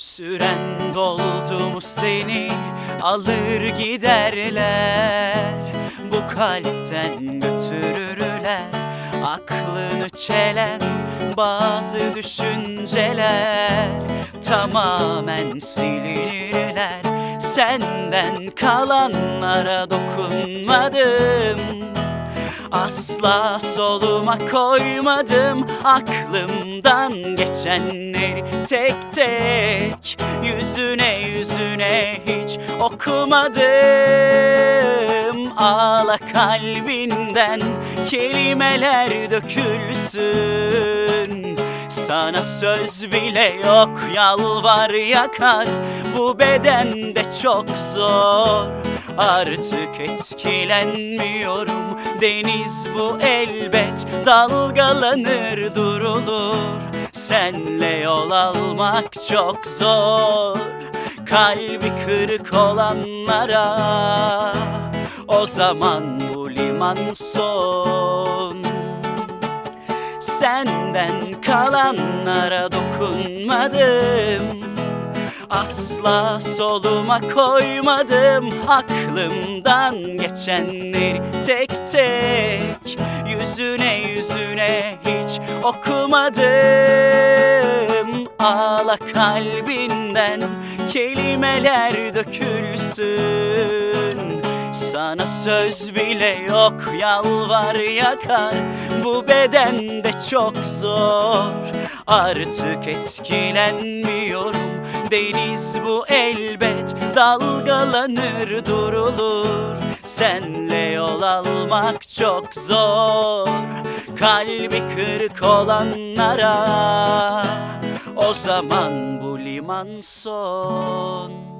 Süren doldu mu seni? Alır giderler. Bu kalpten götürürler aklını çelen bazı düşünceler. Tamamen silinirler. Senden kalanlara dokunmadım Asla soluma koymadım aklımdan geçenleri tek tek. Yüzüne yüzüne hiç okumadım. Ağla kalbinden kelimeler dökülsün. Sana söz bile yok yalvar yakar. Bu bedende çok zor Artık etkilenmiyorum. Deniz bu elbet dalgalanır durulur. Senle yol almak çok zor. Kalbi kırık olanlara O zaman bu liman son. Senden kalanlara dokunmadım Asla soluma koymadım aklımdan geçenleri tek tek. Yüzüne yüzüne hiç okumadım. Ağla kalbinden kelimeler dökülsün. Sana söz bile yok yalvar yakar. Bu bedende çok zor. Artık etkilenmiyorum Deniz bu elbet dalgalanır durulur. Senle yol almak çok zor Kalbi kırık olanlara. O zaman bu liman son